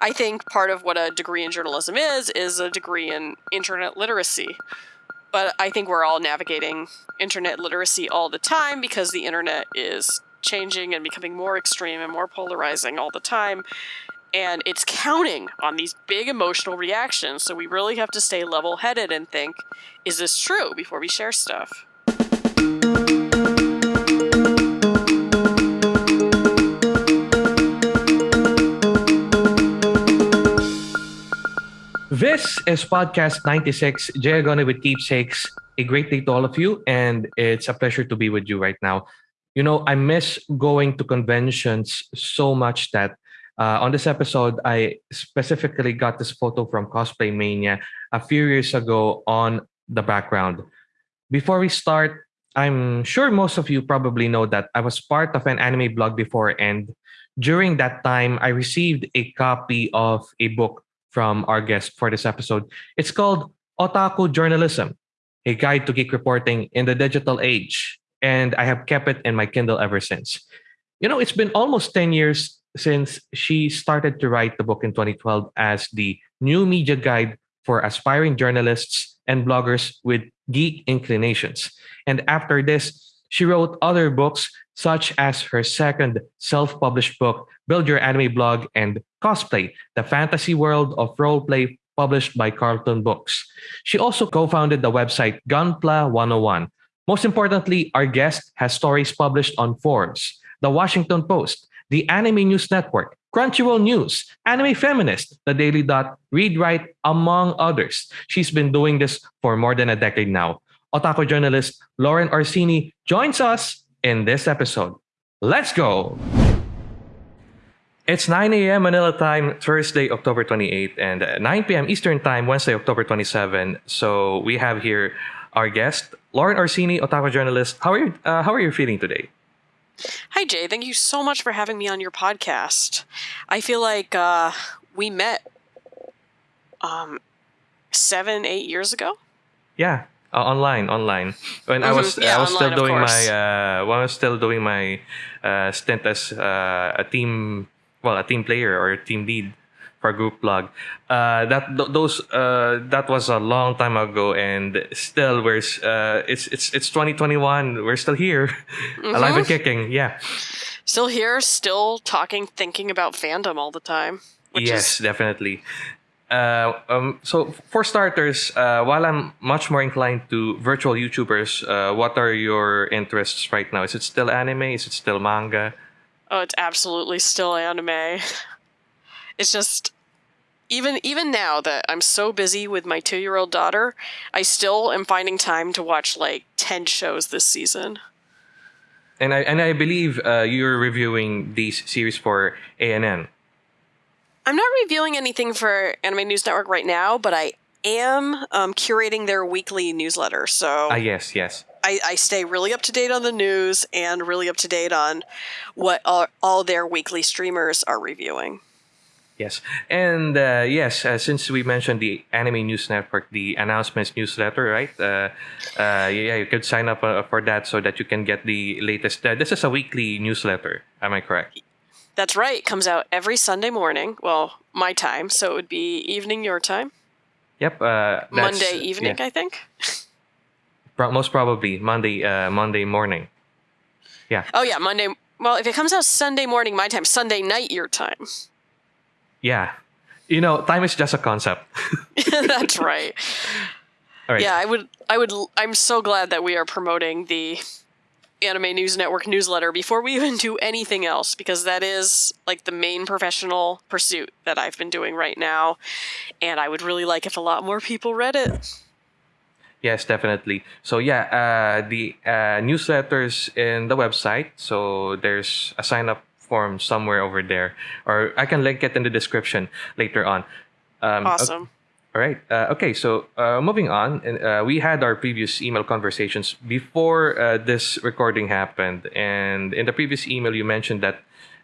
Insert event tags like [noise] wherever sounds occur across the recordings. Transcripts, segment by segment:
I think part of what a degree in journalism is is a degree in internet literacy. But I think we're all navigating internet literacy all the time because the internet is changing and becoming more extreme and more polarizing all the time. And it's counting on these big emotional reactions. So we really have to stay level headed and think, is this true before we share stuff? This is podcast 96, Jayagone with Keepsakes. A great day to all of you, and it's a pleasure to be with you right now. You know, I miss going to conventions so much that uh, on this episode, I specifically got this photo from Cosplay Mania a few years ago on the background. Before we start, I'm sure most of you probably know that I was part of an anime blog before, and during that time, I received a copy of a book from our guest for this episode. It's called Otaku Journalism, a guide to geek reporting in the digital age. And I have kept it in my Kindle ever since. You know, it's been almost 10 years since she started to write the book in 2012 as the new media guide for aspiring journalists and bloggers with geek inclinations. And after this, she wrote other books such as her second self published book, Build Your Anime Blog and Cosplay, the fantasy world of roleplay published by Carlton Books. She also co founded the website Gunpla 101. Most importantly, our guest has stories published on Forbes, The Washington Post, the Anime News Network, Crunchyroll News, Anime Feminist, The Daily Dot, Read Write, among others. She's been doing this for more than a decade now. Otaku journalist Lauren Orsini joins us in this episode. Let's go! It's 9 a.m. Manila time, Thursday, October 28, and 9 p.m. Eastern time, Wednesday, October 27. So we have here our guest, Lauren Orsini, Otaku journalist. How are you? Uh, how are you feeling today? Hi, Jay. Thank you so much for having me on your podcast. I feel like uh, we met um, seven, eight years ago. Yeah, uh, online, online. When mm-hmm. I was, yeah, I was online, still doing my, uh, when I was still doing my uh, stint as uh, a team, well, a team player or a team lead for group blog. Uh, that th- those uh, that was a long time ago, and still we're uh, it's it's it's 2021. We're still here, [laughs] mm-hmm. alive and kicking. Yeah, still here, still talking, thinking about fandom all the time. yes, is... definitely. Uh, um, so for starters, uh, while I'm much more inclined to virtual YouTubers, uh, what are your interests right now? Is it still anime? Is it still manga? Oh, it's absolutely still anime. [laughs] It's just even even now that I'm so busy with my two year old daughter, I still am finding time to watch like ten shows this season. And I and I believe uh, you're reviewing these series for ANN. I'm not reviewing anything for Anime News Network right now, but I am um, curating their weekly newsletter. So, uh, yes, yes. I, I, stay really up to date on the news and really up to date on what all, all their weekly streamers are reviewing. Yes, and uh, yes, uh, since we mentioned the Anime News Network, the announcements newsletter, right? Uh, uh yeah, you could sign up uh, for that so that you can get the latest. Uh, this is a weekly newsletter. Am I correct? That's right. It comes out every Sunday morning. Well, my time, so it would be evening your time. Yep. Uh, Monday evening, yeah. I think. Most probably Monday. Uh, Monday morning. Yeah. Oh yeah, Monday. Well, if it comes out Sunday morning, my time, Sunday night your time. Yeah. You know, time is just a concept. [laughs] [laughs] That's right. All right. Yeah, I would I would I'm so glad that we are promoting the Anime News Network newsletter before we even do anything else because that is like the main professional pursuit that I've been doing right now and I would really like if a lot more people read it. Yes, definitely. So yeah, uh, the uh, newsletters in the website. So there's a sign up form somewhere over there, or I can link it in the description later on. Um, awesome. All right. Uh, okay. So uh, moving on, uh, we had our previous email conversations before uh, this recording happened, and in the previous email, you mentioned that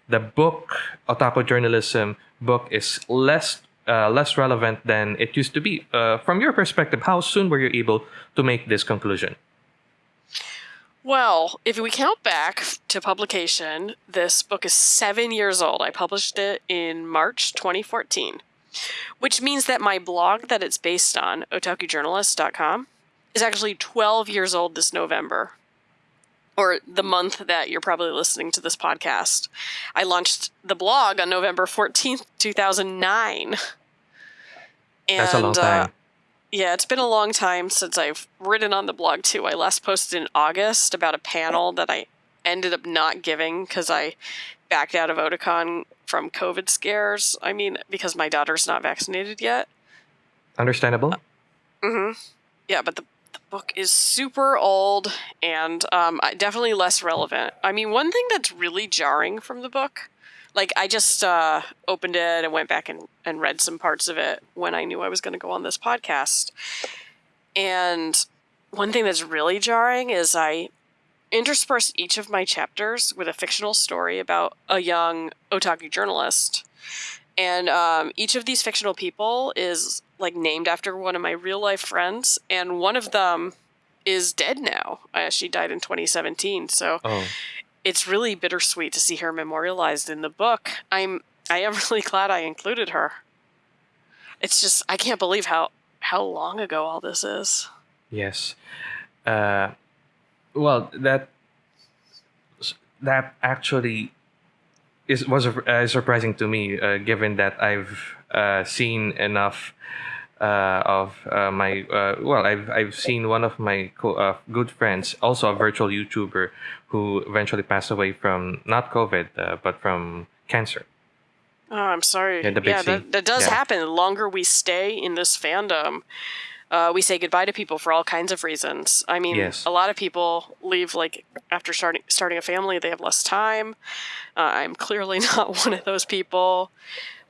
the book Otaku Journalism book is less uh, less relevant than it used to be. Uh, from your perspective, how soon were you able to make this conclusion? Well, if we count back to publication, this book is seven years old. I published it in March 2014, which means that my blog that it's based on, otakujournalist.com, is actually 12 years old this November, or the month that you're probably listening to this podcast. I launched the blog on November 14th, 2009. And, That's a long time. Uh, yeah, it's been a long time since I've written on the blog too. I last posted in August about a panel that I ended up not giving because I backed out of Otakon from COVID scares. I mean, because my daughter's not vaccinated yet. Understandable. Mm-hmm. Yeah, but the, the book is super old and um, definitely less relevant. I mean, one thing that's really jarring from the book, like I just uh, opened it and went back and, and read some parts of it when I knew I was going to go on this podcast. And one thing that's really jarring is I intersperse each of my chapters with a fictional story about a young otaku journalist. And um, each of these fictional people is like named after one of my real life friends, and one of them is dead now. Uh, she died in 2017, so Oh, it's really bittersweet to see her memorialized in the book. I'm I am [laughs] really glad I included her. It's just I can't believe how how long ago all this is. yes. Uh, well, that that actually is was uh, surprising to me, uh, given that I've uh, seen enough uh, of uh, my uh, well, I've I've seen one of my co- uh, good friends, also a virtual YouTuber, who eventually passed away from not COVID, uh, but from cancer. Oh, I'm sorry. Yeah, C. that, that does Yeah. happen. The longer we stay in this fandom, uh, we say goodbye to people for all kinds of reasons. I mean, Yes. a lot of people leave like after starting starting a family, they have less time. Uh, I'm clearly [laughs] not one of those people.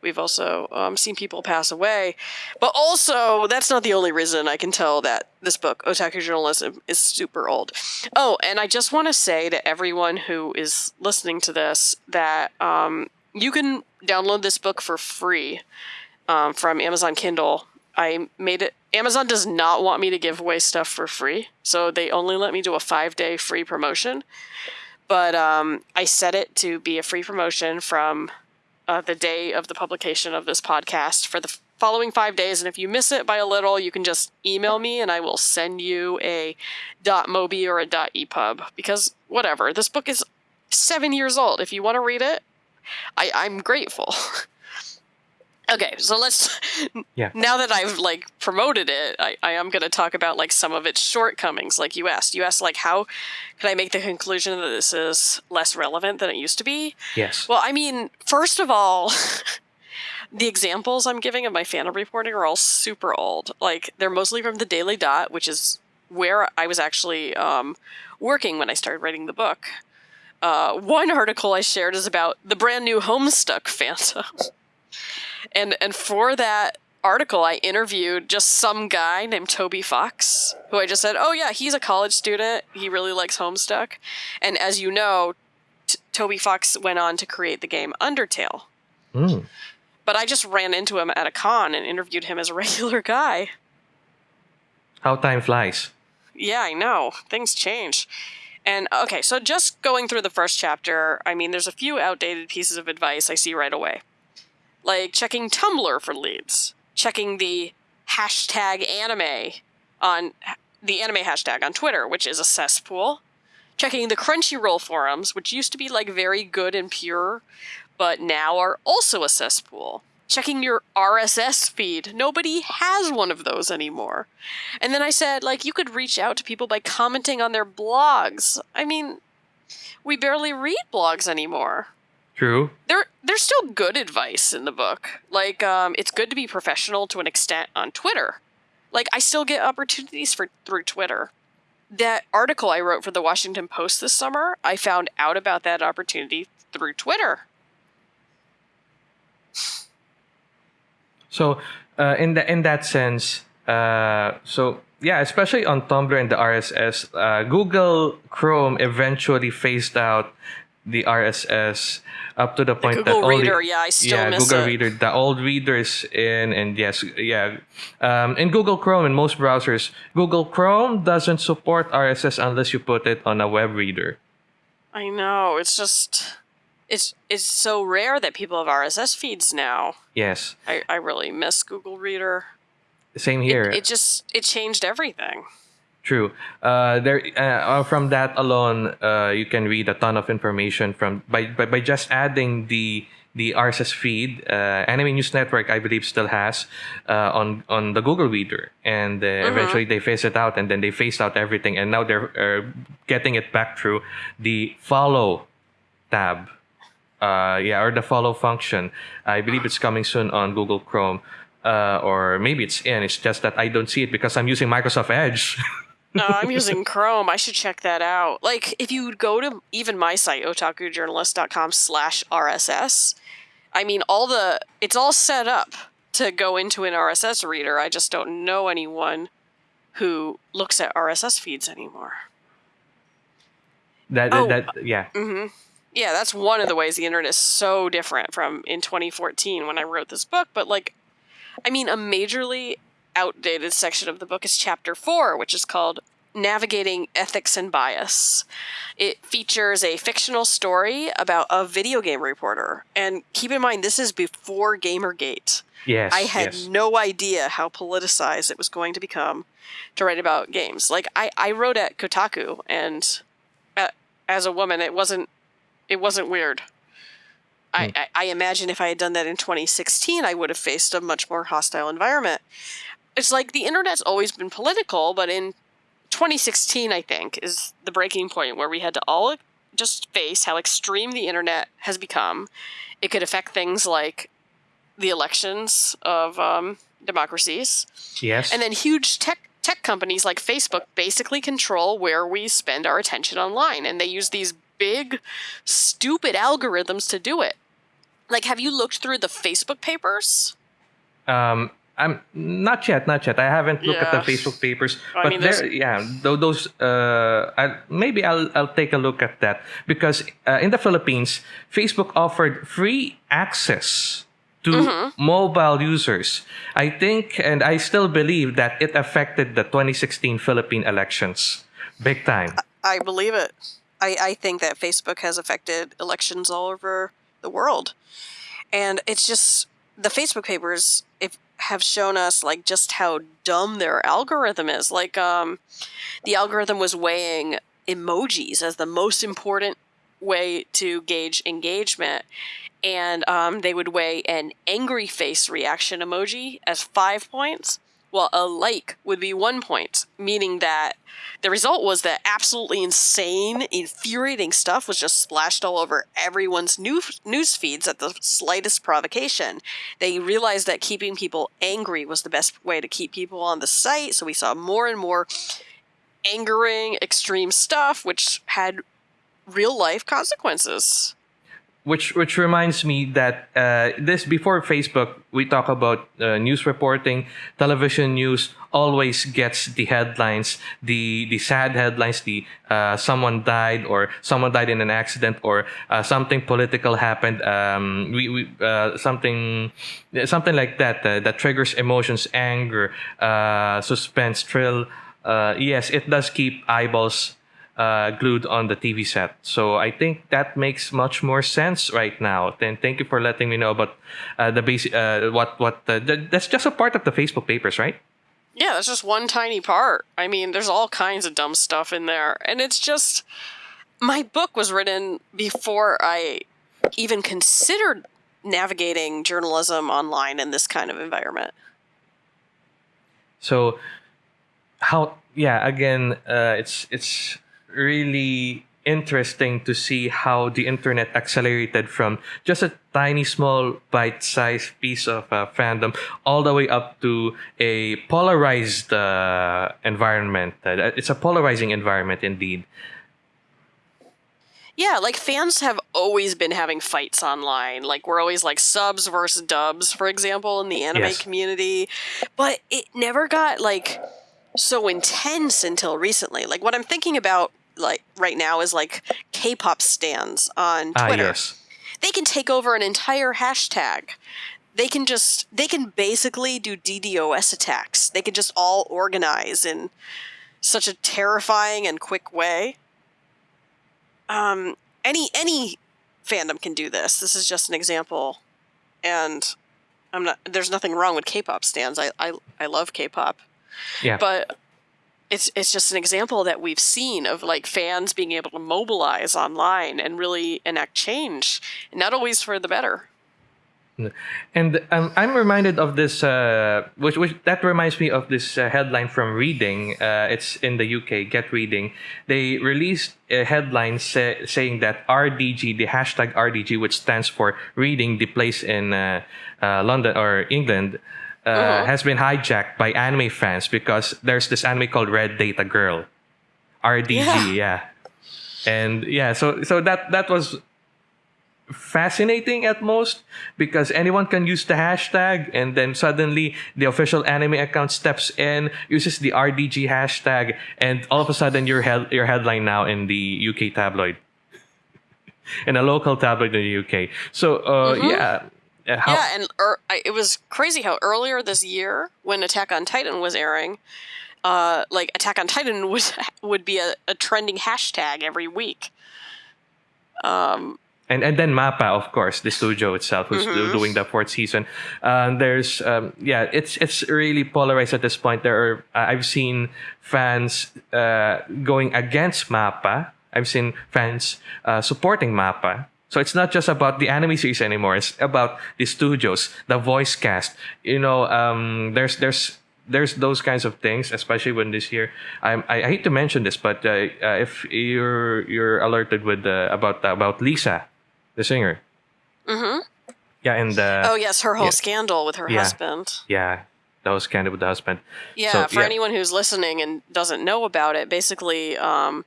We've also um, seen people pass away, but also that's not the only reason I can tell that this book, Otaku Journalism, is super old. Oh, and I just want to say to everyone who is listening to this that um, you can download this book for free um, from Amazon Kindle. I made it. Amazon does not want me to give away stuff for free, so they only let me do a five day free promotion. But um, I set it to be a free promotion from uh, the day of the publication of this podcast for the following five days. And if you miss it by a little, you can just email me and I will send you a .mobi or a .epub because whatever. This book is seven years old. If you want to read it, I, I'm grateful. [laughs] okay, so let's. [laughs] Yeah. Now that I've like promoted it, I, I am going to talk about like some of its shortcomings. Like you asked, you asked like how can I make the conclusion that this is less relevant than it used to be? Yes. Well, I mean, first of all, [laughs] the examples I'm giving of my fandom reporting are all super old. Like, they're mostly from the Daily Dot, which is where I was actually um, working when I started writing the book. Uh, one article I shared is about the brand new Homestuck [laughs] fandom. And and for that article, I interviewed just some guy named Toby Fox, who I just said, "Oh yeah, he's a college student. He really likes Homestuck." And as you know, T- Toby Fox went on to create the game Undertale. Mm. But I just ran into him at a con and interviewed him as a [laughs] regular guy. How time flies. Yeah, I know. Things change. And okay, so just going through the first chapter, I mean, there's a few outdated pieces of advice I see right away. Like checking Tumblr for leads, checking the hashtag anime on the anime hashtag on Twitter, which is a cesspool, checking the Crunchyroll forums, which used to be like very good and pure, but now are also a cesspool. Checking your RSS feed. Nobody has one of those anymore. And then I said, like, you could reach out to people by commenting on their blogs. I mean, we barely read blogs anymore. True. There, there's still good advice in the book. Like, um, it's good to be professional to an extent on Twitter. Like, I still get opportunities for through Twitter. That article I wrote for the Washington Post this summer, I found out about that opportunity through Twitter. So, uh, in the in that sense, uh, so yeah, especially on Tumblr and the RSS, uh, Google Chrome eventually phased out the RSS up to the point The that Google only Reader, yeah, I still yeah miss Google it. Reader the old readers in and yes yeah um, in Google Chrome in most browsers Google Chrome doesn't support RSS unless you put it on a web reader. I know. It's just it's it's so rare that people have RSS feeds now. Yes, I, I really miss Google Reader. same It, here. it just it changed everything. True. Uh, there uh, from that alone, uh, you can read a ton of information from by by, by just adding the the RSS feed. Uh, Anime News Network, I believe, still has uh, on on the Google Reader, and uh, eventually they phase it out, and then they phased out everything, and now they're uh, getting it back through the follow tab. Uh, yeah, or the follow function. I believe it's coming soon on Google Chrome. Uh, or maybe it's in. It's just that I don't see it because I'm using Microsoft Edge. [laughs] No, I'm [laughs] using Chrome. I should check that out. Like, if you go to even my site, otakujournalist.com slash RSS, I mean, all the, it's all set up to go into an RSS reader. I just don't know anyone who looks at RSS feeds anymore. That, Oh. that, that yeah. hmm Yeah, that's one of the ways the internet is so different from in 2014 when I wrote this book. But, like, I mean, a majorly outdated section of the book is chapter four, which is called Navigating Ethics and Bias. It features a fictional story about a video game reporter. And keep in mind, this is before Gamergate. Yes. I had yes. no idea how politicized it was going to become to write about games. Like I, I wrote at Kotaku, and uh, as a woman, it wasn't it wasn't weird. I, Hmm. I, I imagine if I had done that in 2016, I would have faced a much more hostile environment. It's like the internet's always been political, but in 2016, I think, is the breaking point where we had to all just face how extreme the internet has become. It could affect things like the elections of um, democracies, Yes. and then huge tech tech companies like Facebook basically control where we spend our attention online, and they use these big, stupid algorithms to do it. Like, have you looked through the Facebook papers? um, I'm not yet, not yet. I haven't looked at the Facebook papers, I but mean, there, yeah, those. Uh, I, maybe I'll I'll take a look at that because uh, in the Philippines, Facebook offered free access to Mm-hmm. mobile users. I think, and I still believe that it affected the 2016 Philippine elections big time. I believe it. I, I think that Facebook has affected elections all over the world. And it's just the Facebook papers if have shown us like just how dumb their algorithm is. Like um the algorithm was weighing emojis as the most important way to gauge engagement. And um, they would weigh an angry face reaction emoji as five points, while a like would be one point, meaning that the result was that absolutely insane, infuriating stuff was just splashed all over everyone's new news feeds at the slightest provocation. They realized that keeping people angry was the best way to keep people on the site, so we saw more and more angering, extreme stuff, which had real life consequences. Which which reminds me that uh, this before Facebook, we talk about uh, news reporting. Television news always gets the headlines, the the sad headlines, the uh, someone died or someone died in an accident or uh, something political happened. Um, we, we uh, something something like that uh, that triggers emotions, anger, suspense, thrill. Yes, it does keep eyeballs uh, glued on the TV set. So I think that makes much more sense right now. Then thank you for letting me know about uh, the basic uh, what what uh, th- that's just a part of the Facebook papers, right? Yeah, that's just one tiny part. I mean, there's all kinds of dumb stuff in there. And it's just. My book was written before I even considered navigating journalism online in this kind of environment. So how yeah again uh, it's it's really interesting to see how the internet accelerated from just a tiny small bite-sized piece of uh, fandom all the way up to a polarized uh, environment Uh, it's a polarizing environment indeed Yeah, like fans have always been having fights online. Like we're always like subs versus dubs, for example, in the anime Yes. community. But it never got like so intense until recently. Like what I'm thinking about like right now is like K-pop stans on Ah, Twitter. yes. They can take over an entire hashtag. They can just they can basically do DDoS attacks. They can just all organize in such a terrifying and quick way. Um, any any fandom can do this. This is just an example, and I'm not. There's nothing wrong with K-pop stans. I I, I love K-pop. Yeah. But it's it's just an example that we've seen of like fans being able to mobilize online and really enact change, not always for the better. And um, I'm reminded of this, uh, which, which that reminds me of this uh, headline from Reading. Uh, it's in the UK. Get Reading. They released a headline say, saying that RDG, the hashtag RDG, which stands for Reading, the place in uh, uh, London or England, uh, Uh-huh. has been hijacked by anime fans because there's this anime called Red Data Girl, RDG. Yeah. And yeah, so so that that was fascinating at most because anyone can use the hashtag and then suddenly the official anime account steps in uses the rdg hashtag and all of a sudden your head your headline now in the uk tabloid [laughs] in a local tabloid in the uk so uh Mhm. yeah Uh, how, yeah, and er, I, it was crazy how earlier this year, when Attack on Titan was airing, uh, like Attack on Titan [laughs] would would be a, a trending hashtag every week. Um, and and then Mappa, of course, the studio itself, who's Mhm. doing the fourth season. Um, there's um, yeah, it's it's really polarized at this point. There are uh, I've seen fans uh, going against Mappa. I've seen fans uh, supporting Mappa. So it's not just about the anime series anymore. It's about the studios, the voice cast. You know, um, there's there's there's those kinds of things, especially when this year. I, I hate to mention this, but uh, uh, if you're you're alerted with uh, about about Lisa, the singer, mhm. yeah, and uh, oh yes, her whole yeah. scandal with her Yeah. husband. yeah, that was kind of with the husband. Yeah, So, for yeah. anyone who's listening and doesn't know about it, basically, um,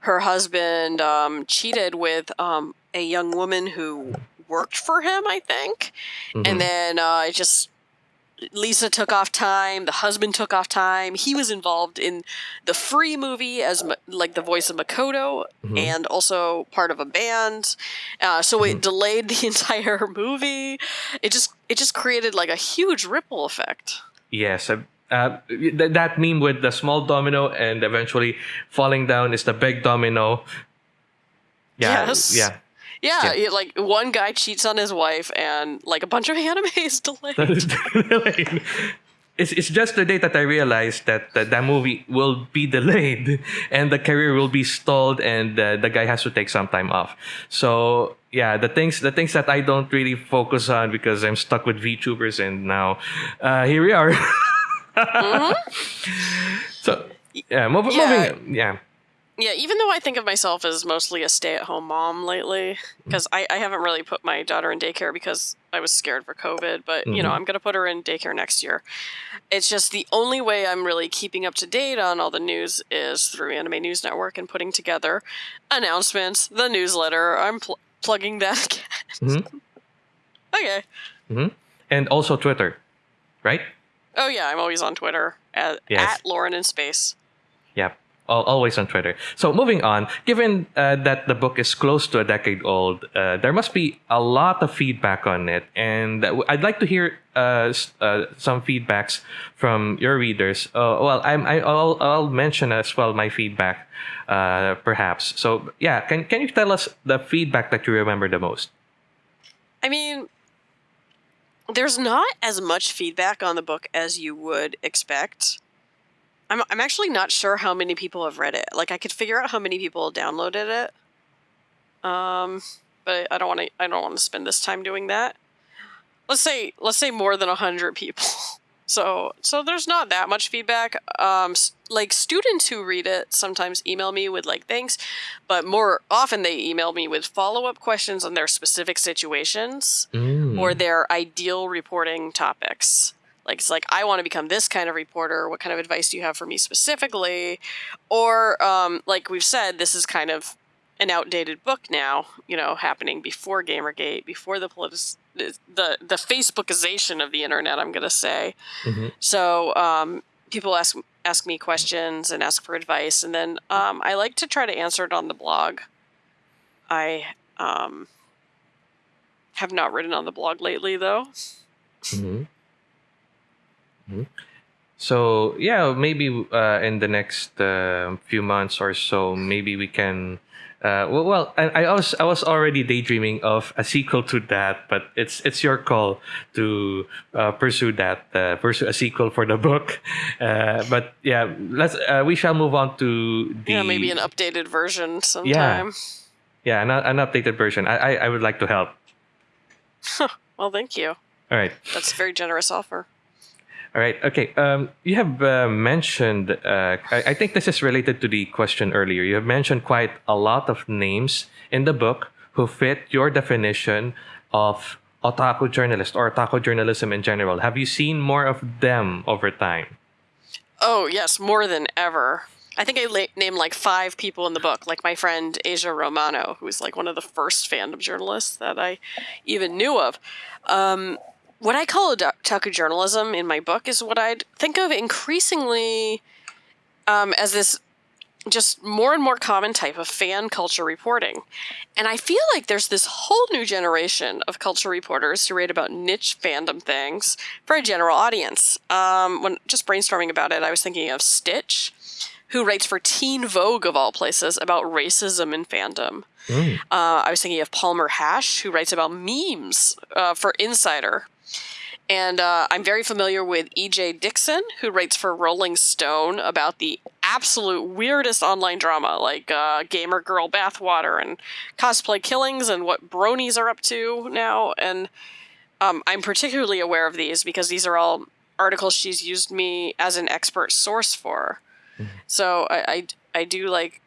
her husband um, cheated with um, a young woman who worked for him, I think, Mhm. and then uh, it just Lisa took off time. The husband took off time. He was involved in the Free movie as like the voice of Makoto, Mhm. and also part of a band. Uh, so Mm-hmm. it delayed [laughs] the entire movie. It just it just created like a huge ripple effect. Yes. Uh, uh, th- that meme with the small domino and eventually falling down is the big domino. Yeah. Yes. Yeah. Yeah, Yeah. it- like one guy cheats on his wife, and like a bunch of [laughs] anime is delayed. it's, it's just the day that I realized that, that that movie will be delayed [laughs] and the career will be stalled and uh, the guy has to take some time off. So yeah, the things the things that I don't really focus on because I'm stuck with VTubers and now uh, here we are. [laughs] So yeah, mov- Yeah. moving yeah. Yeah, even though I think of myself as mostly a stay-at-home mom lately, because I, I haven't really put my daughter in daycare because I was scared for COVID. But you know, Mhm. I'm gonna put her in daycare next year. It's just the only way I'm really keeping up to date on all the news is through Anime News Network and putting together announcements, the newsletter. I'm pl- plugging that. [laughs] Mhm. okay. And also Twitter, right? Oh yeah, I'm always on Twitter at, Yes. at Lauren in Space. Yep. Al- Always on Twitter. So moving on, given uh, that the book is close to a decade old, uh, there must be a lot of feedback on it, and uh, I'd like to hear uh, uh, some feedbacks from your readers. Uh, well, I'm, I, I'll, I'll mention as well my feedback, perhaps. So yeah, can can you tell us the feedback that you remember the most? I mean, there's not as much feedback on the book as you would expect. I'm I'm actually not sure how many people have read it. Like I could figure out how many people downloaded it. Um, but I don't want to I don't want to spend this time doing that. Let's say let's say more than 100 people. [laughs] So so there's not that much feedback. Um like students who read it sometimes email me with like thanks, but more often they email me with follow-up questions on their specific situations Mm. or their ideal reporting topics. Like it's like I want to become this kind of reporter. What kind of advice do you have for me specifically? Or um, like we've said, this is kind of an outdated book now. You know, happening before GamerGate, before the politis- the the Facebookization of the internet. I'm gonna say. Mhm. So um, people ask ask me questions and ask for advice, and then um, I like to try to answer it on the blog. I um, have not written on the blog lately, though. Mm-hmm. Mm-hmm. So yeah, maybe uh, in the next uh, few months or so, maybe we can. Uh, well, well, I, I was I was already daydreaming of a sequel to that, but it's it's your call to uh, pursue that, uh, pursue a sequel for the book. [laughs] Uh, but yeah, let's uh, we shall move on to the Yeah, maybe an updated version sometime. yeah an, an updated version. I, I I would like to help. [laughs] Well, thank you. All right. That's a very generous offer. All right. Okay. Um, you have uh, mentioned. Uh, I, I think this is related to the question earlier. You have mentioned quite a lot of names in the book who fit your definition of otaku journalist or otaku journalism in general. Have you seen more of them over time? Oh yes, more than ever. I think I named like five people in the book, like my friend Aja Romano, who was like one of the first fandom journalists that I even knew of. Um, what I call otaku journalism in my book is what I'd think of increasingly um, as this just more and more common type of fan culture reporting. And I feel like there's this whole new generation of culture reporters who write about niche fandom things for a general audience. Um, when just brainstorming about it, I was thinking of Stitch, who writes for Teen Vogue of all places about racism in fandom. Mm. Uh, I was thinking of Palmer Haasch, who writes about memes uh, for Insider. And uh, I'm very familiar with E.J. Dickson, who writes for Rolling Stone about the absolute weirdest online drama, like uh, Gamer Girl Bathwater and cosplay killings and what bronies are up to now. And um, I'm particularly aware of these because these are all articles she's used me as an expert source for. So I, I, I do like,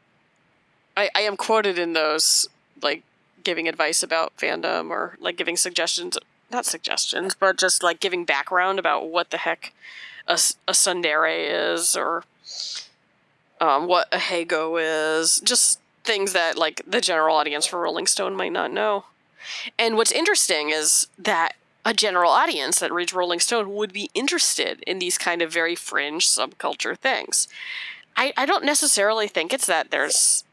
I, I am quoted in those, like giving advice about fandom or like giving suggestions not suggestions, but just like giving background about what the heck a, a tsundere is or um, what ahegao is. Just things that like the general audience for Rolling Stone might not know. And what's interesting is that a general audience that reads Rolling Stone would be interested in these kind of very fringe subculture things. I, I don't necessarily think it's that there's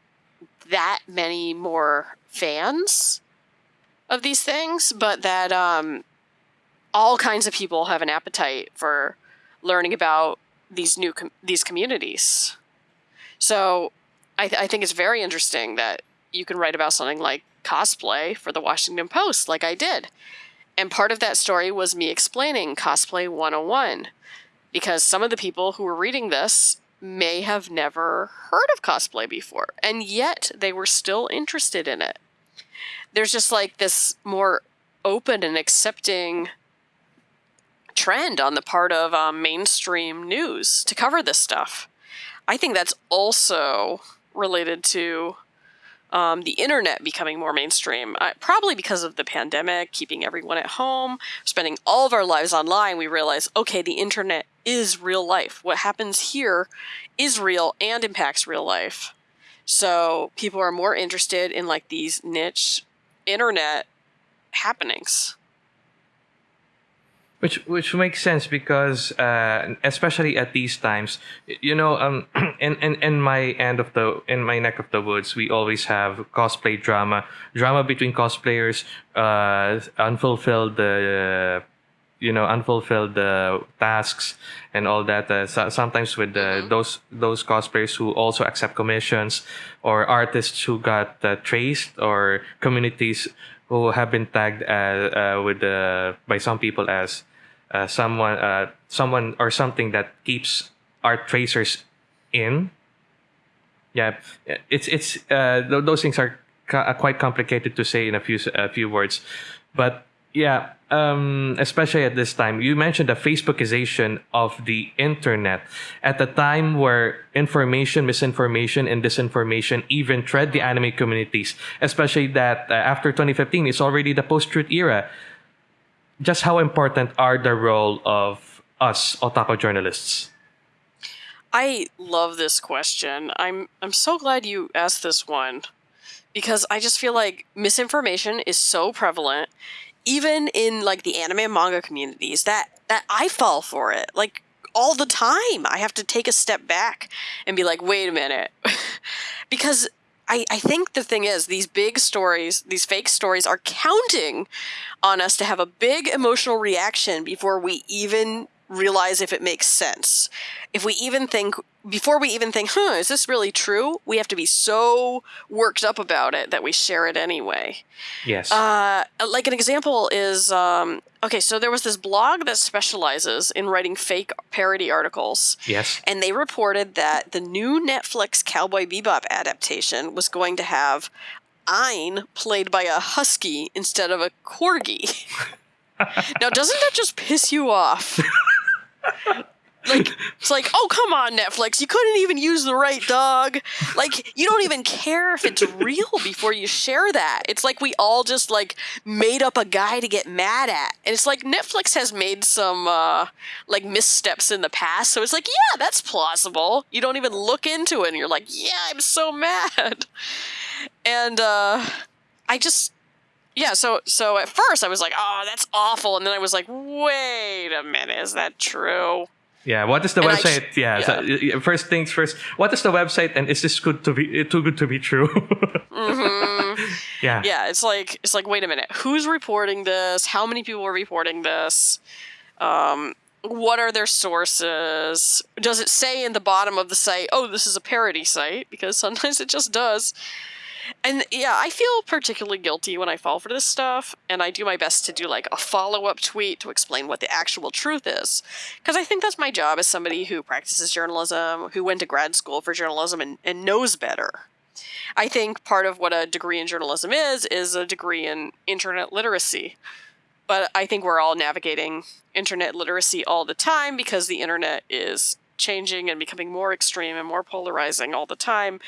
that many more fans of these things, but that um, all kinds of people have an appetite for learning about these new com- these communities. So I, th- I think it's very interesting that you can write about something like cosplay for the Washington Post, like I did. And part of that story was me explaining cosplay 101, because some of the people who were reading this may have never heard of cosplay before, and yet they were still interested in it there's just like this more open and accepting trend on the part of um, mainstream news to cover this stuff. I think that's also related to um, the internet becoming more mainstream. Uh, probably because of the pandemic, keeping everyone at home, spending all of our lives online, we realize okay, the internet is real life. What happens here is real and impacts real life. So people are more interested in like these niche internet happenings. Which which makes sense because uh, especially at these times, you know, um, [clears throat] in, in in my end of the in my neck of the woods, we always have cosplay drama, drama between cosplayers, uh, unfulfilled uh, you know unfulfilled uh, tasks and all that uh, so, sometimes with uh, Mhm. those those cosplayers who also accept commissions or artists who got uh, traced or communities who have been tagged uh, uh, with uh, by some people as uh, someone uh, someone or something that keeps art tracers in yeah it's it's uh, th- those things are ca- quite complicated to say in a few a few words but yeah, um, especially at this time, you mentioned the Facebookization of the internet at the time where information, misinformation, and disinformation even tread the anime communities. Especially that uh, after 2015, it's already the post-truth era. Just how important are the role of us otaku journalists? I love this question. I'm I'm so glad you asked this one because I just feel like misinformation is so prevalent even in like the anime and manga communities that that I fall for it. Like all the time. I have to take a step back and be like, wait a minute. [laughs] because I, I think the thing is, these big stories, these fake stories, are counting on us to have a big emotional reaction before we even realize if it makes sense. If we even think, before we even think, huh, is this really true? We have to be so worked up about it that we share it anyway. Yes. Uh, like an example is um, okay, so there was this blog that specializes in writing fake parody articles. yes. And they reported that the new Netflix Cowboy Bebop adaptation was going to have Ein played by a husky instead of a corgi. [laughs] now, doesn't that just piss you off? [laughs] like, it's like, oh, come on, Netflix. You couldn't even use the right dog. Like, you don't even care if it's real before you share that. It's like we all just, like, made up a guy to get mad at. And it's like Netflix has made some, uh, like, missteps in the past. So it's like, yeah, that's plausible. You don't even look into it and you're like, yeah, I'm so mad. And, uh, I just, yeah, so so at first I was like, "Oh, that's awful," and then I was like, "Wait a minute, is that true?" Yeah. What is the And website? sh- yeah. So, y- y- first things first. What is the website? And is this good to be too good to be true? [laughs] hmm yeah. Yeah, it's like it's like, wait a minute, who's reporting this? How many people are reporting this? Um, what are their sources? Does it say in the bottom of the site, "Oh, this is a parody site"? Because sometimes it just does. And yeah, I feel particularly guilty when I fall for this stuff, and I do my best to do like a follow up tweet to explain what the actual truth is. Because I think that's my job as somebody who practices journalism, who went to grad school for journalism and, and knows better. I think part of what a degree in journalism is, is a degree in internet literacy. But I think we're all navigating internet literacy all the time because the internet is changing and becoming more extreme and more polarizing all the time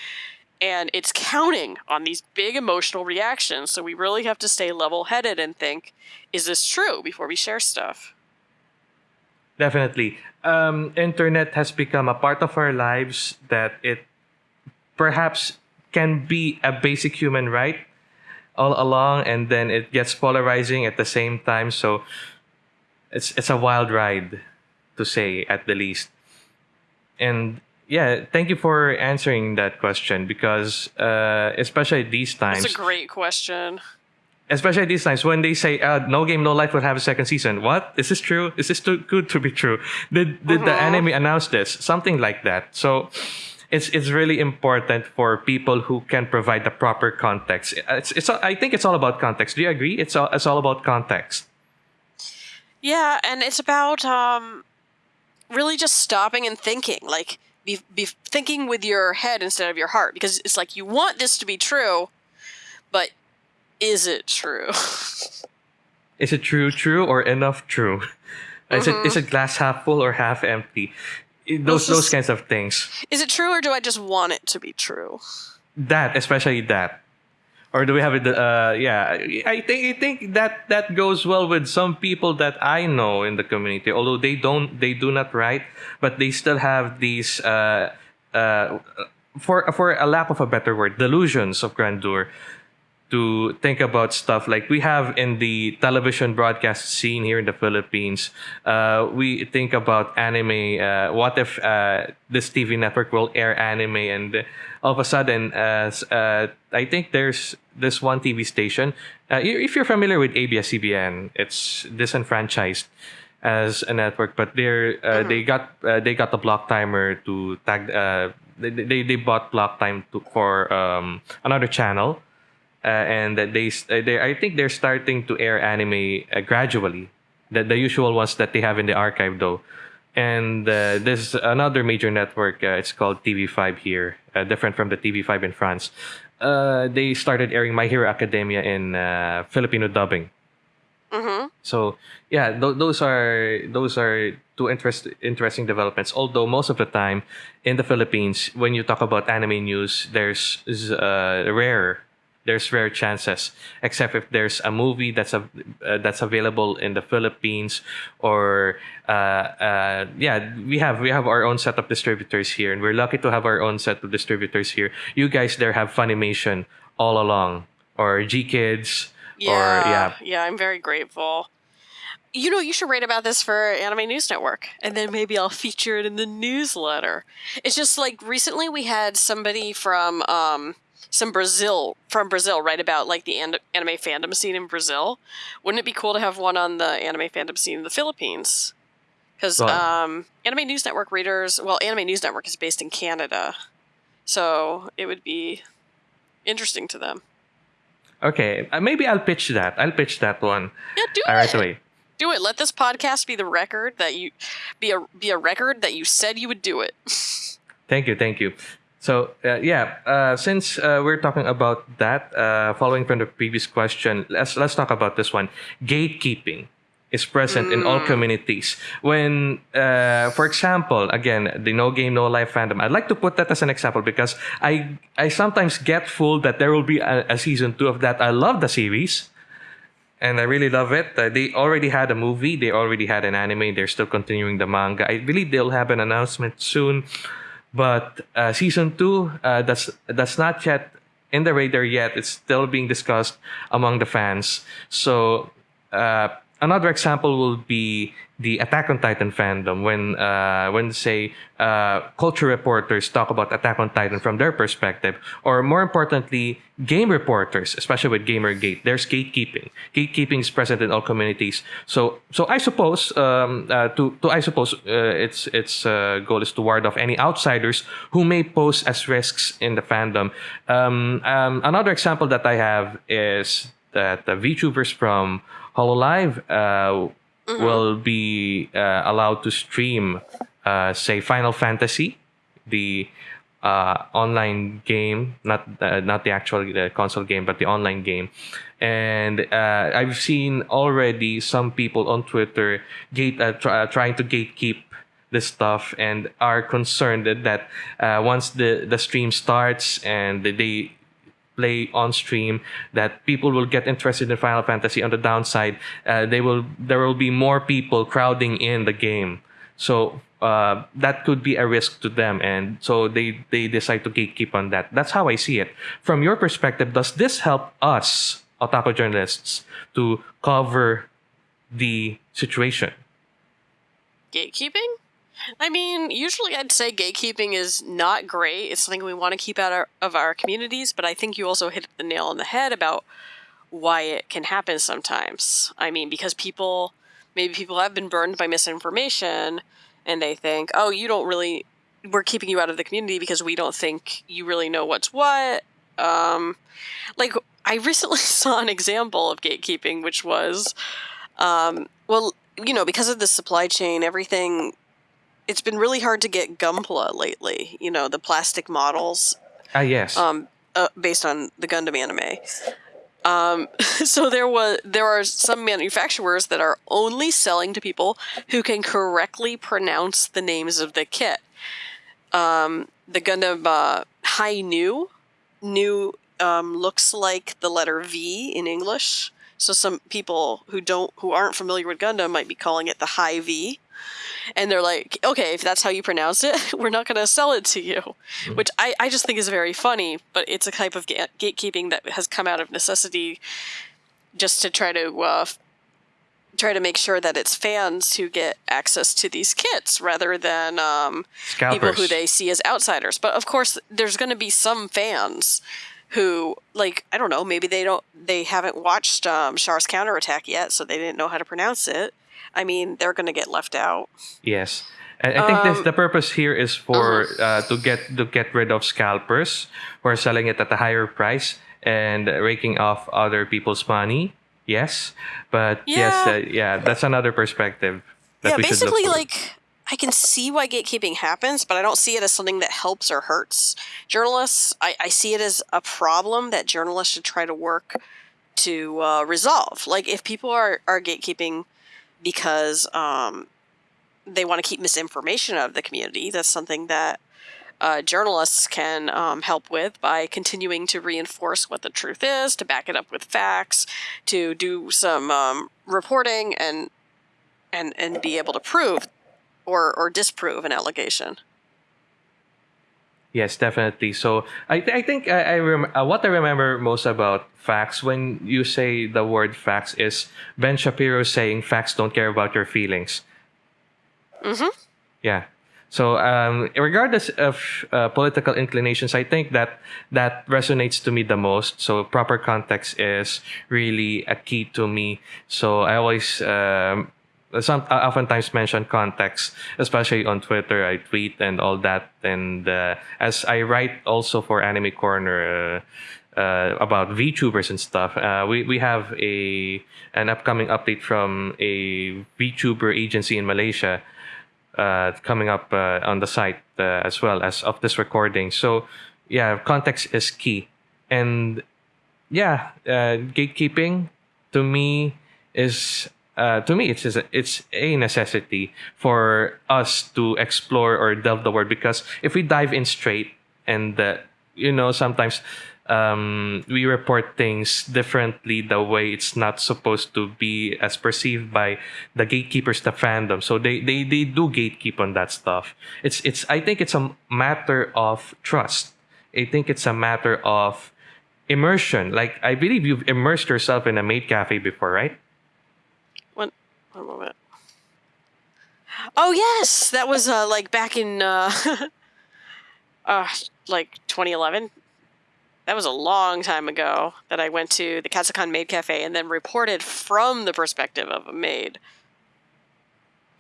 and it's counting on these big emotional reactions. So we really have to stay level headed and think, is this true before we share stuff? Definitely. Um, internet has become a part of our lives that it perhaps can be a basic human right all along, and then it gets polarizing at the same time. So it's it's a wild ride, to say at the least. And yeah, thank you for answering that question because uh, especially these times, That's a great question. especially these times when they say uh, no game no life will have a second season. What? Is this true? Is this too good to be true? Did did the Mhm. anime announce this? Something like that. So it's it's really important for people who can provide the proper context. It's, it's i think it's all about context. Do you agree? It's all, it's all about context. Yeah, and it's about um, really just stopping and thinking, like be, be thinking with your head instead of your heart, because it's like you want this to be true, but is it true? [laughs] is it true true or enough true is it Mhm. is it glass half full or half empty those is- those kinds of things is it true, or do I just want it to be true? that especially that or do we have it uh yeah i think i think that that goes well with some people that i know in the community although they don't they do not write but they still have these uh uh for for a lack of a better word delusions of grandeur to think about stuff like we have in the television broadcast scene here in the Philippines. Uh, we think about anime. Uh, what if uh, this TV network will air anime and all of a sudden, uh, uh, I think there's this one TV station. Uh, if you're familiar with ABS-CBN, it's disenfranchised as a network, but they're uh, they got uh, they got the block timer to tag. Uh, they, they they bought block time to, for um, another channel and that they, uh, they I think they're starting to air anime uh, gradually. The the usual ones that they have in the archive though, and uh, there's another major network. Uh, it's called TV5 here, uh, different from the TV5 in France. Uh, they started airing My Hero Academia in uh, Filipino dubbing. Mm-hmm. So yeah, th- those are those are two interest interesting developments. Although most of the time in the Philippines, when you talk about anime news, there's uh, rare. There's rare chances, except if there's a movie that's a, uh, that's available in the Philippines, or uh, uh, yeah, we have we have our own set of distributors here, and we're lucky to have our own set of distributors here. You guys there have Funimation all along, or GKIDS, Yeah, or yeah, yeah, I'm very grateful. you know, you should write about this for Anime News Network, and then maybe I'll feature it in the newsletter. It's just like recently we had somebody from um, some Brazil from Brazil write about like the an- anime fandom scene in Brazil. Wouldn't it be cool to have one on the anime fandom scene in the Philippines? Because Well- um, Anime News Network readers, well, Anime News Network is based in Canada, so it would be interesting to them. Okay, uh, maybe I'll pitch that. I'll pitch that one Yeah, do uh, it. right away. Do it. Let this podcast be the record that you be a be a record that you said you would do it. [laughs] Thank you, thank you. So uh, yeah, uh, since uh, we're talking about that, uh, following from the previous question, let's let's talk about this one. Gatekeeping is present in all Mm. communities. When, uh, for example, again, the no game no life fandom. I'd like to put that as an example because I I sometimes get fooled that there will be a, a season two of that. I love the series. And I really love it. Uh, they already had a movie. They already had an anime. They're still continuing the manga. I believe they'll have an announcement soon. But uh, season two, uh, that's that's not yet in the radar yet. It's still being discussed among the fans. So uh, another example will be the Attack on Titan fandom. When uh, when say uh, culture reporters talk about Attack on Titan from their perspective, or more importantly, game reporters, especially with GamerGate, there's gatekeeping. Gatekeeping is present in all communities. So so I suppose um, uh, to to I suppose uh, its its uh, goal is to ward off any outsiders who may pose as risks in the fandom. Um, um, another example that I have is that the VTubers from Hololive uh, will be uh, allowed to stream, uh, say, Final Fantasy, the uh, online game, not uh, not the actual uh, console game, but the online game. And uh, I've seen already some people on Twitter gate uh, uh, trying to gatekeep this stuff and are concerned that, that uh, once the the stream starts and they play on stream that people will get interested in Final Fantasy. On the downside, uh, they will there will be more people crowding in the game, so uh, that could be a risk to them, and so they they decide to gatekeep on that. That's how I see it. From your perspective, does this help us, otaku journalists, to cover the situation? Gatekeeping? I mean, usually I'd say gatekeeping is not great. It's something we want to keep out of our communities, but I think you also hit the nail on the head about why it can happen sometimes. I mean, because people, maybe people have been burned by misinformation and they think, oh, you don't really, we're keeping you out of the community because we don't think you really know what's what. Um, like, I recently [laughs] saw an example of gatekeeping, which was, um, well, you know, because of the supply chain, everything it's been really hard to get Gunpla lately. You know, the plastic models Ah, yes. um, uh, based on the Gundam anime. Um, [laughs] so there was there are some manufacturers that are only selling to people who can correctly pronounce the names of the kit. Um, the Gundam uh, High Nu, Nu um, looks like the letter V in English. So some people who don't who aren't familiar with Gundam might be calling it the High V and they're like, okay, if that's how you pronounce it, [laughs] we're not going to sell it to you, which I, I just think is very funny, but it's a type of ga- gatekeeping that has come out of necessity just to try to uh, try to make sure that it's fans who get access to these kits rather than um, people who they see as outsiders. But of course, there's going to be some fans who like I don't know, maybe they don't they haven't watched um, Char's counterattack yet, so they didn't know how to pronounce it. I mean, they're going to get left out. Yes. And I think this Um, the purpose here is for uh, to get to get rid of scalpers who are selling it at a higher price and raking off other people's money. Yes, but yes, Yeah. uh, yeah, that's another perspective. That yeah, we should look basically, like I can see why gatekeeping happens, but I don't see it as something that helps or hurts journalists. I, I see it as a problem that journalists should try to work to uh, resolve. Like if people are are gatekeeping because um, they want to keep misinformation out of the community, that's something that uh, journalists can um, help with by continuing to reinforce what the truth is, to back it up with facts, to do some um, reporting and and and be able to prove or or disprove an allegation. Yes, definitely. So I, I think I, I rem- uh, what I remember most about facts when you say the word facts is Ben Shapiro saying facts don't care about your feelings. Mm-hmm. Yeah. So um, regardless of uh, political inclinations, I think that that resonates to me the most. So proper context is really a key to me. So I always um, some I oftentimes mention context, especially on Twitter. I tweet and all that, and uh, as I write also for Anime Corner. Uh, uh, about VTubers and stuff. Uh, we we have a an upcoming update from a VTuber agency in Malaysia uh, coming up uh, on the site uh, as well as of this recording. So yeah, context is key, and yeah, uh, gatekeeping to me is uh, to me, it's a, it's a necessity for us to explore or delve the word. Because if we dive in straight and uh, you know sometimes um, we report things differently the way it's not supposed to be as perceived by the gatekeepers the fandom. So they, they they do gatekeep on that stuff. It's it's i think it's a matter of trust. I think it's a matter of immersion. Like i believe you've immersed yourself in a maid cafe before right One, one moment. Oh yes, that was uh, like back in uh, [laughs] uh, like 2011. That was a long time ago that I went to the Katsukan Maid Cafe and then reported from the perspective of a maid.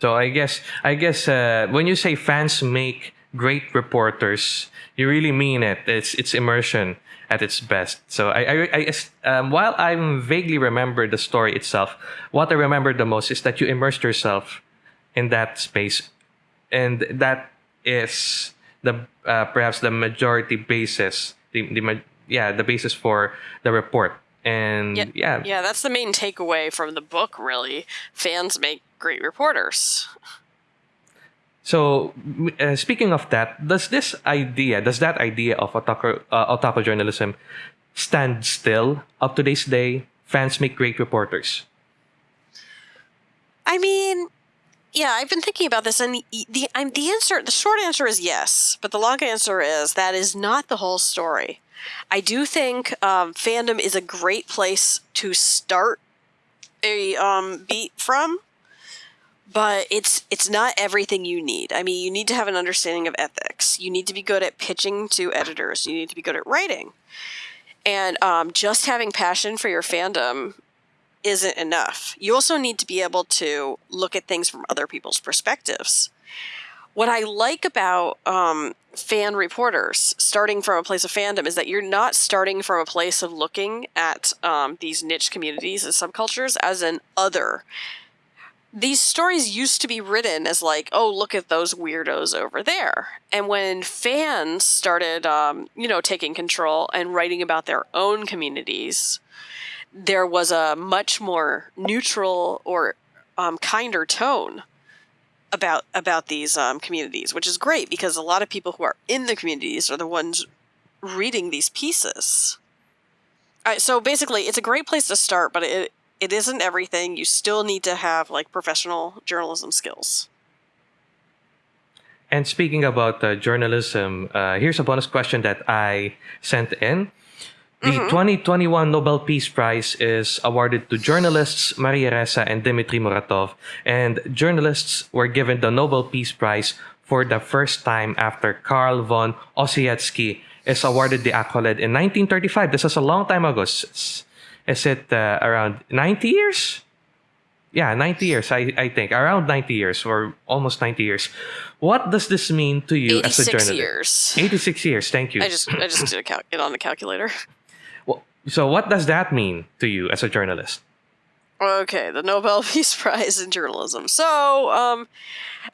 So I guess I guess uh, when you say fans make great reporters, you really mean it. It's it's immersion at its best. So I, I, I um, while I vaguely remember the story itself, what I remember the most is that you immersed yourself in that space, and that is the uh, perhaps the majority basis, the, the yeah the basis for the report. And Yeah, yeah, Yeah, that's the main takeaway from the book, really. Fans make great reporters. So, uh, speaking of that, does this idea, does that idea of otaku, uh, journalism stand still up to this day? Fans make great reporters. I mean, yeah, I've been thinking about this, and the the, I'm, the answer, the short answer is yes, but the long answer is that is not the whole story. I do think um, fandom is a great place to start a um, beat from, but it's it's not everything you need. I mean, you need to have an understanding of ethics. You need to be good at pitching to editors. You need to be good at writing, and um, just having passion for your fandom isn't enough. You also need to be able to look at things from other people's perspectives. What I like about um, fan reporters starting from a place of fandom is that you're not starting from a place of looking at um, these niche communities and subcultures as an other. These stories used to be written as like, oh, look at those weirdos over there. And when fans started, um, you know, taking control and writing about their own communities, there was a much more neutral or um, kinder tone about about these um, communities, which is great because a lot of people who are in the communities are the ones reading these pieces. So basically, it's a great place to start, but it it isn't everything. You still need to have like professional journalism skills. And speaking about uh, journalism, uh, here's a bonus question that I sent in. The 2021 Nobel Peace Prize is awarded to journalists Maria Ressa and Dmitry Muratov, and journalists were given the Nobel Peace Prize for the first time after Carl von Ossietzky is awarded the accolade in 1935. This is a long time ago. Is it uh, around 90 years? Yeah, 90 years, I, I think. Around 90 years or almost 90 years. What does this mean to you as a 86 journalist? years. 86 years, thank you. I just I just did it on the calculator. [laughs] Well, so what does that mean to you as a journalist? Okay, the Nobel [laughs] Peace Prize in journalism. So, um,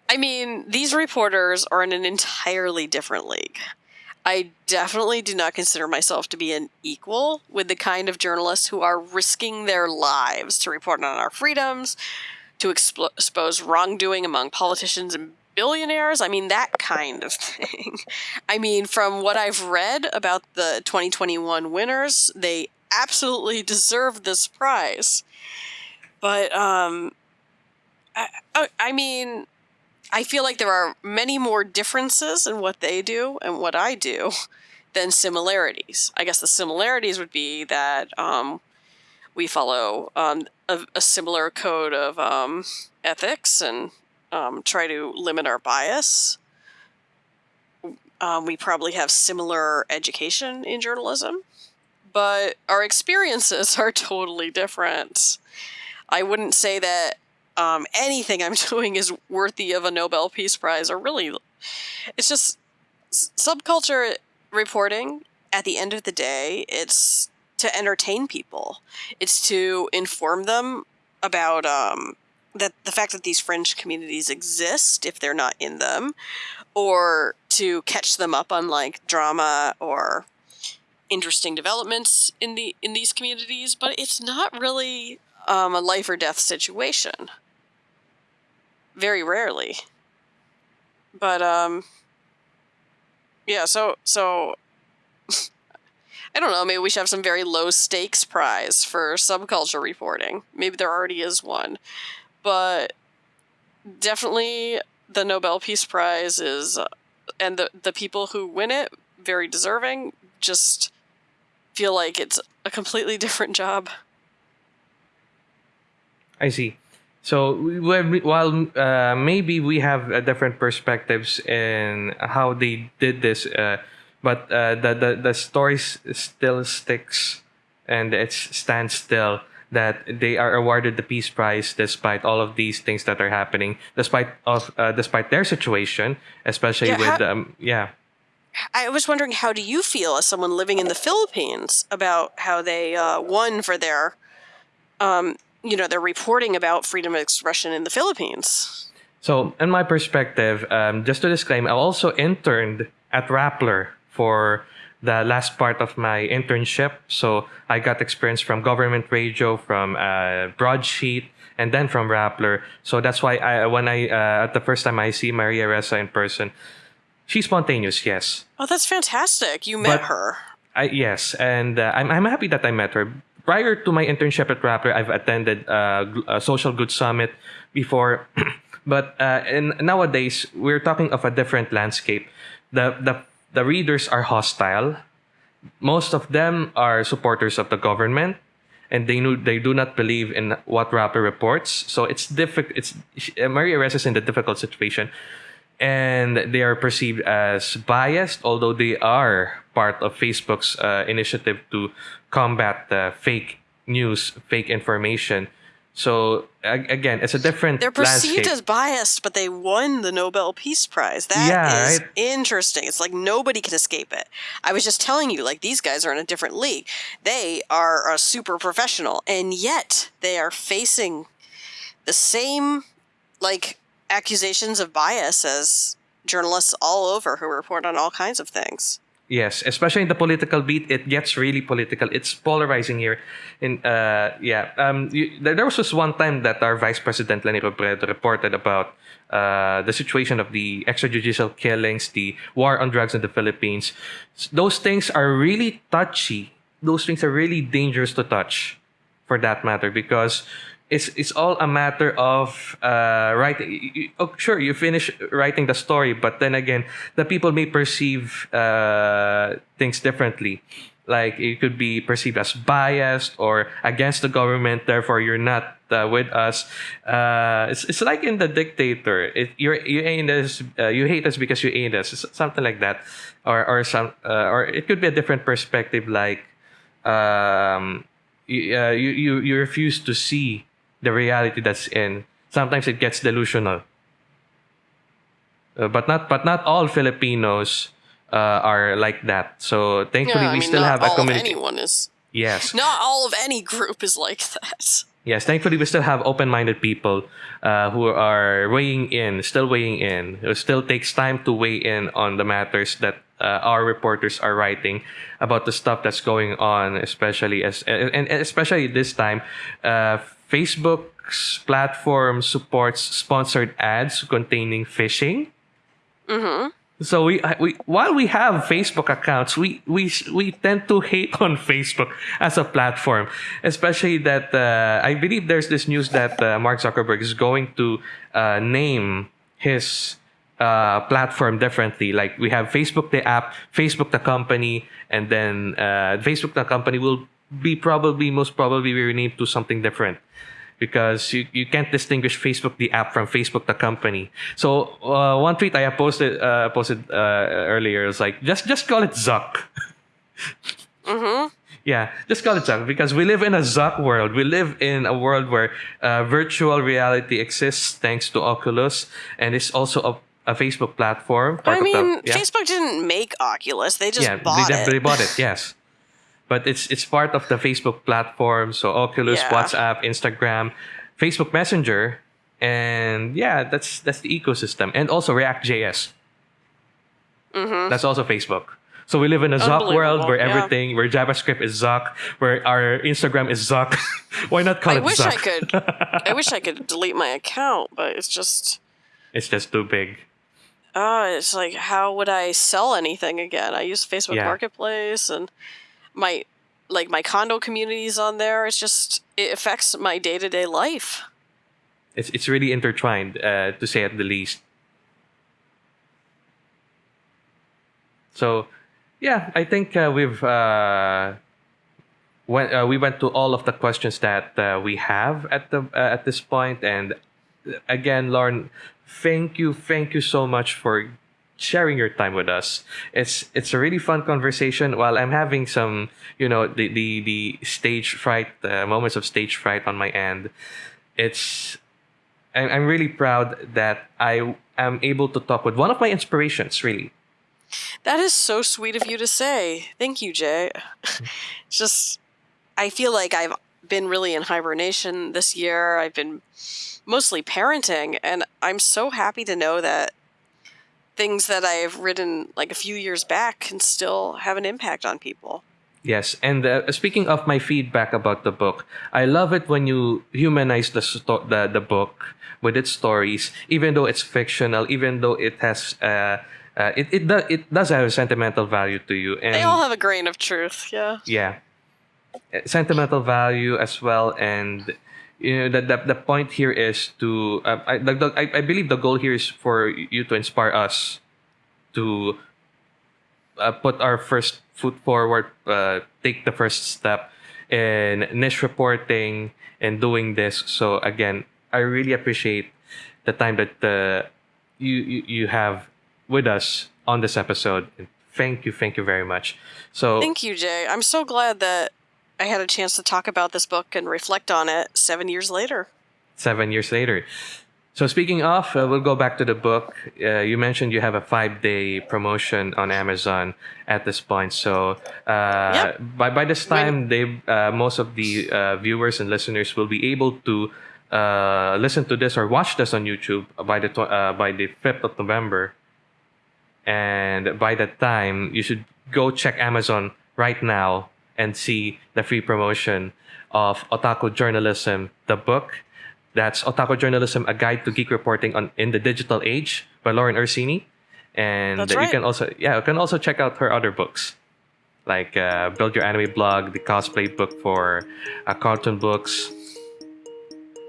I mean, these reporters are in an entirely different league. I definitely do not consider myself to be an equal with the kind of journalists who are risking their lives to report on our freedoms, to expose wrongdoing among politicians and billionaires. I mean, that kind of thing. [laughs] I mean, from what I've read about the 2021 winners, they absolutely deserve this prize. But, um, I- I mean, I feel like there are many more differences in what they do and what I do than similarities. I guess the similarities would be that um, we follow um, a, a, similar code of um, ethics and um, try to limit our bias. Um, we probably have similar education in journalism, but our experiences [laughs] are totally different. I wouldn't say that um, anything I'm [laughs] doing is worthy of a Nobel Peace Prize, or really, it's just subculture reporting. At the end of the day, it's to entertain people. It's to inform them about um, that the fact that these fringe communities exist if they're not in them, or to catch them up on like drama or interesting developments in the in these communities. But it's not really um, a life or death situation very rarely. But um yeah, so so [laughs] I don't know, maybe we should have some very low stakes prize for subculture reporting. Maybe there already is one. But definitely the Nobel Peace Prize is uh, and the the people who win it very deserving just feel like it's a completely [laughs] different job. I see. So while uh, maybe we have uh, different perspectives in how they did this, uh, but uh, the, the the story still sticks and it stands still that they are awarded the peace prize despite all of these things that are happening, despite of uh, despite their situation, especially yeah, with um, yeah. I was wondering, how do you feel as someone living in the Philippines about how they uh, won for their um, you know, they're reporting about freedom of expression in the Philippines. So, in my perspective, um, just to disclaim, I also interned at Rappler for the last part of my internship. So, I got experience from government radio, from uh, Broadsheet, and then from Rappler. So that's why I, when I uh, at the first time I see Maria Ressa in person, she's spontaneous. Yes. Oh, that's fantastic! You met but her. I, yes, and uh, I'm I'm happy that I met her prior to my internship at Rappler, I've attended uh, a social good summit before, [clears throat] but uh, in, nowadays we're talking of a different landscape. The the the readers are hostile. Most of them are supporters of the government, and they know they do not believe in what Rappler reports. So it's difficult. It's Maria Ressa is in a difficult situation and they are perceived as biased, although they are part of Facebook's uh, initiative to combat the fake news, fake information. So again, it's a different. They're perceived landscape. as biased, but they won the Nobel Peace Prize. That yeah, is right? interesting. It's like nobody can escape it. I was just telling you, like these guys are in a different league. They are a super professional, and yet they are facing the same like accusations of bias as journalists all over who report on all kinds of things. Yes, especially in the political beat, it gets really political. It's polarizing here. In uh, yeah, um, you, there, there was just one time that our Vice President Leni Robredo reported about uh, the situation of the extrajudicial killings, the war on drugs in the Philippines. Those things are really touchy. Those things are really dangerous to touch, for that matter, because it's it's all a matter of uh, writing. Oh, sure, you finish writing the story, but then again, the people may perceive uh, things differently. Like it could be perceived as biased or against the government. Therefore, you're not uh, with us. Uh, it's, it's like in the dictator. It, you're you ain't us. Uh, you hate us because you ain't us. It's something like that, or or some uh, or it could be a different perspective. Like um, you, you you you refuse to see the reality that's in. Sometimes it gets delusional. Uh, but not but not all Filipinos uh, are like that. So thankfully, yeah, we mean, still have a community. anyone is. Yes. Not all of any group is like that. Yes, thankfully we still have open-minded people uh, who are weighing in, still weighing in. It still takes time to weigh in on the matters that uh, our reporters are writing about the stuff that's going on, especially as and, and especially this time, uh, Facebook's platform supports sponsored ads containing phishing. Mm-hmm. So we, we while we have Facebook accounts, we we we tend to hate [laughs] on Facebook as a platform, especially that uh, I believe there's this news that uh, Mark Zuckerberg is going to uh, name his uh, platform differently. Like we have Facebook the app, Facebook the company, and then uh, Facebook the company will be probably most probably we renamed to something different because you, you can't distinguish Facebook the app from Facebook the company. So uh, one tweet I posted uh, posted uh, earlier was like just just call it Zuck. [laughs] Mm-hmm. Yeah, just call it Zuck because we live in a Zuck world. We live in a world where uh, virtual reality exists thanks to Oculus, and it's also a, a Facebook platform. I of the- mean, yeah. Facebook didn't make Oculus; they just yeah, bought they, it. they bought it. Yes, but it's it's part of the Facebook platform. So Oculus, Yeah. WhatsApp, Instagram, Facebook Messenger, and yeah, that's that's the ecosystem, and also React JS. Mhm. That's also Facebook. So we live in a Zuck world where yeah. everything, where JavaScript is Zuck, where our Instagram is Zuck. [laughs] Why not call it? I it wish Zuck? I could. I wish I could delete my account, but it's just. it's just too big. Oh, it's like how would I sell anything again? I use Facebook Yeah. Marketplace and my like my condo communities on there. It's just it affects my day to day life. It's it's really intertwined, uh, to say at the least. So, yeah, I think uh, we've uh, went uh, we went to all of the questions that uh, we have at the uh, at this point, and uh, again, Lauren, thank you, thank you so much for sharing your time with us. It's it's a really fun conversation. While I'm having some, you know, the the the stage fright, uh, moments of stage fright on my end, it's I'm, I'm really proud that I am able to talk with one of my inspirations, really. That is so sweet of you to say. Thank you, Jay. it's [laughs] just I feel like I've been really in hibernation this year. I've been mostly parenting and I'm so happy to know that things that I've written like a few years back can still have an impact on people. Yes, and uh, speaking of my feedback about the book, I love it when you humanize the the the book with its stories, even though it's fictional, even though it has uh, uh it it does it does have a sentimental value to you, and They all have a grain of truth, yeah. yeah, Uh, sentimental value as well, and you know the the, the point here is to uh, I, the, the, I I believe the goal here is for you to inspire us to uh, put our first foot forward, uh, take the first step in niche reporting and doing this. So again, I really appreciate the time that uh, you, you you have with us on this episode. Thank you, thank you very much. So Thank you, Jay. I'm so glad that I had a chance to talk about this book and reflect on it seven years later. seven years later. So speaking of, uh, we'll go back to the book. Uh, you mentioned you have a five-day promotion on Amazon at this point. So uh, Yep. by by this time, they uh, most of the uh, viewers and listeners will be able to uh, listen to this or watch this on YouTube by the tw- uh, by the fifth of November. And by that time, you should go check Amazon right now and see the free promotion of Otaku Journalism, the book. That's Otaku Journalism, a guide to geek reporting on in the digital age by Lauren Orsini. And That's you right. can also yeah, you can also check out her other books. Like uh, Build Your Anime Blog, the cosplay book for uh, cartoon books.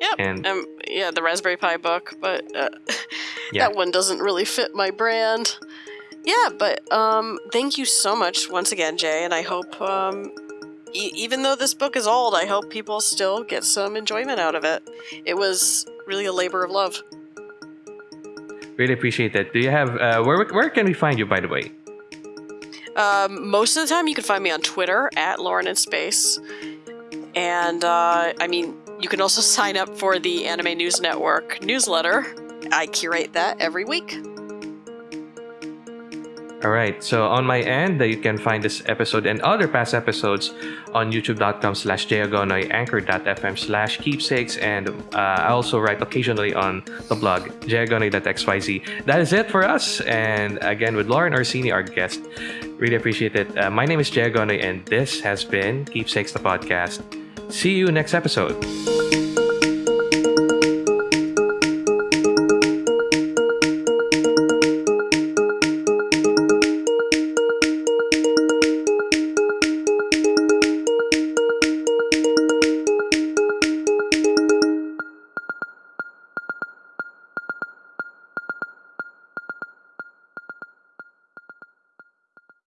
Yep. And- um, yeah, the Raspberry Pi book, but uh, [laughs] Yeah. that one doesn't really fit my brand. Yeah, but um, thank you so much once again, Jay, and I hope, um, e- even though this book is old, I hope people still get some enjoyment out of it. It was really a labor of love. Really appreciate that. Do you have uh, where where can we find you by the way? Um, most of the time, you can find me on Twitter at Lauren in Space, and uh, I mean, you can also [laughs] sign up for the Anime News Network newsletter. I curate that every week. All right. So on my end, uh, you can find this episode and other past episodes on youtube.com slash jayagonoy, anchor.fm slash keepsakes, and uh, I also write occasionally on the blog, jayagonoy.xyz. That is it for us. And again, with Lauren Orsini, our guest. Really appreciate it. Uh, my name is Jayagonoy, and this has been Keepsakes the Podcast. See you next episode.